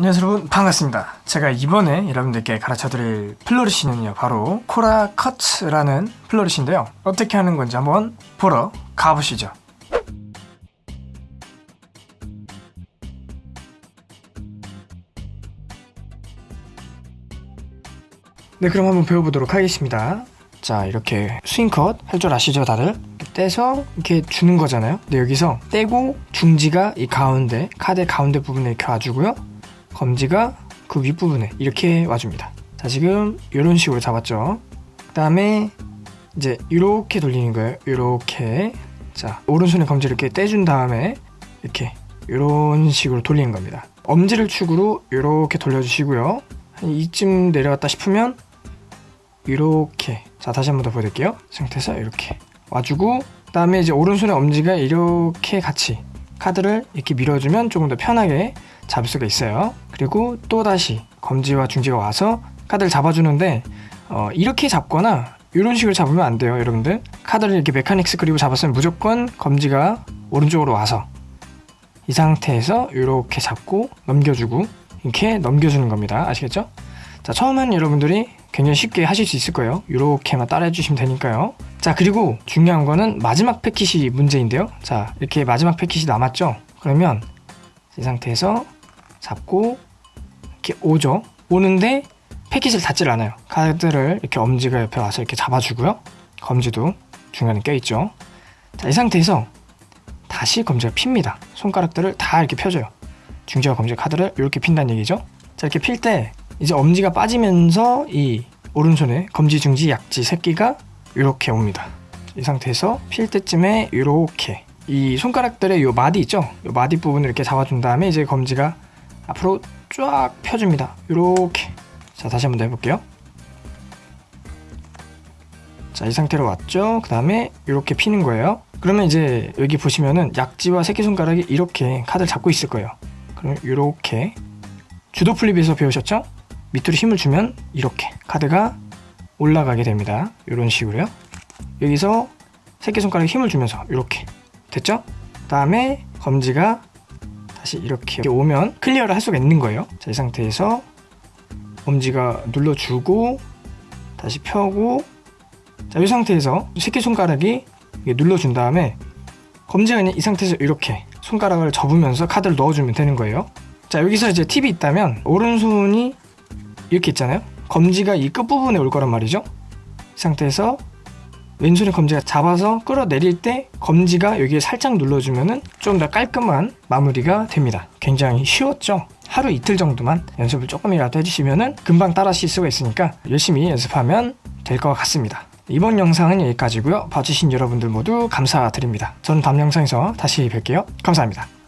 안녕하세요 여러분 반갑습니다. 제가 이번에 여러분들께 가르쳐드릴 flourish는요 바로 코라 커츠라는 flourish인데요. 어떻게 하는 건지 한번 보러 가보시죠. 네 그럼 한번 배워보도록 하겠습니다. 자 이렇게 swing cut 할 줄 아시죠 다들? 떼서 이렇게 주는 거잖아요. 근데 여기서 떼고 중지가 이 가운데 카드 가운데 부분에 이렇게 와주고요 검지가 그 윗부분에 이렇게 와줍니다. 자 지금 이런 식으로 잡았죠? 그 다음에 이제 이렇게 돌리는 거예요. 이렇게. 자 오른손에 검지를 이렇게 떼준 다음에 이렇게 이런 식으로 돌리는 겁니다. 엄지를 축으로 이렇게 돌려주시고요. 한 이쯤 내려갔다 싶으면 이렇게. 자 다시 한 번 더 보여드릴게요. 상태에서 이렇게 와주고 그 다음에 이제 오른손의 엄지가 이렇게 같이 카드를 이렇게 밀어주면 조금 더 편하게 잡을 수가 있어요. 그리고 또다시 검지와 중지가 와서 카드를 잡아주는데 어, 이렇게 잡거나 이런 식으로 잡으면 안 돼요 여러분들. 카드를 이렇게 메카닉스 그리고 잡았으면 무조건 검지가 오른쪽으로 와서 이 상태에서 이렇게 잡고 넘겨주고 이렇게 넘겨주는 겁니다. 아시겠죠? 자 처음엔 여러분들이 굉장히 쉽게 하실 수 있을 거예요. 이렇게만 따라 해 주시면 되니까요. 자 그리고 중요한 거는 마지막 패킷이 문제인데요. 자 이렇게 마지막 패킷이 남았죠? 그러면 이 상태에서 잡고 이렇게 오죠? 오는데 패킷을 닫질 않아요. 카드를 이렇게 엄지가 옆에 와서 이렇게 잡아주고요. 검지도 중간에 껴있죠? 자 이 상태에서 다시 검지가 핍니다. 손가락들을 다 이렇게 펴줘요. 중지와 검지 카드를 이렇게 핀다는 얘기죠? 자 이렇게 필 때 이제 엄지가 빠지면서 이 오른손에 검지 중지 약지 새끼가 이렇게 옵니다. 이 상태에서 필 때쯤에 이렇게 이 손가락들의 요 마디 있죠? 요 마디 부분을 이렇게 잡아준 다음에 이제 검지가 앞으로 쫙 펴줍니다. 이렇게. 자 다시 한번 더 해볼게요. 자 이 상태로 왔죠? 그 다음에 이렇게 피는 거예요. 그러면 이제 여기 보시면은 약지와 새끼손가락이 이렇게 카드를 잡고 있을 거예요. 그럼 이렇게 judo flip에서 배우셨죠? 밑으로 힘을 주면 이렇게 카드가 올라가게 됩니다. 이런 식으로요. 여기서 새끼손가락에 힘을 주면서 이렇게. 됐죠? 그 다음에 검지가 다시 이렇게 오면 clear를 할 수가 있는 거예요. 자, 이 상태에서 엄지가 눌러주고 다시 펴고. 자, 이 상태에서 새끼손가락이 눌러준 다음에 검지가 그냥 이 상태에서 이렇게 손가락을 접으면서 카드를 넣어주면 되는 거예요. 자 여기서 이제 팁이 있다면 오른손이 이렇게 있잖아요. 검지가 이 끝부분에 올 거란 말이죠. 이 상태에서 왼손에 검지가 잡아서 끌어내릴 때 검지가 여기에 살짝 눌러주면 좀 더 깔끔한 마무리가 됩니다. 굉장히 쉬웠죠? 하루 이틀 정도만 연습을 조금이라도 해주시면 금방 따라 하실 수가 있으니까 열심히 연습하면 될 것 같습니다. 이번 영상은 여기까지고요. 봐주신 여러분들 모두 감사드립니다. 저는 다음 영상에서 다시 뵐게요. 감사합니다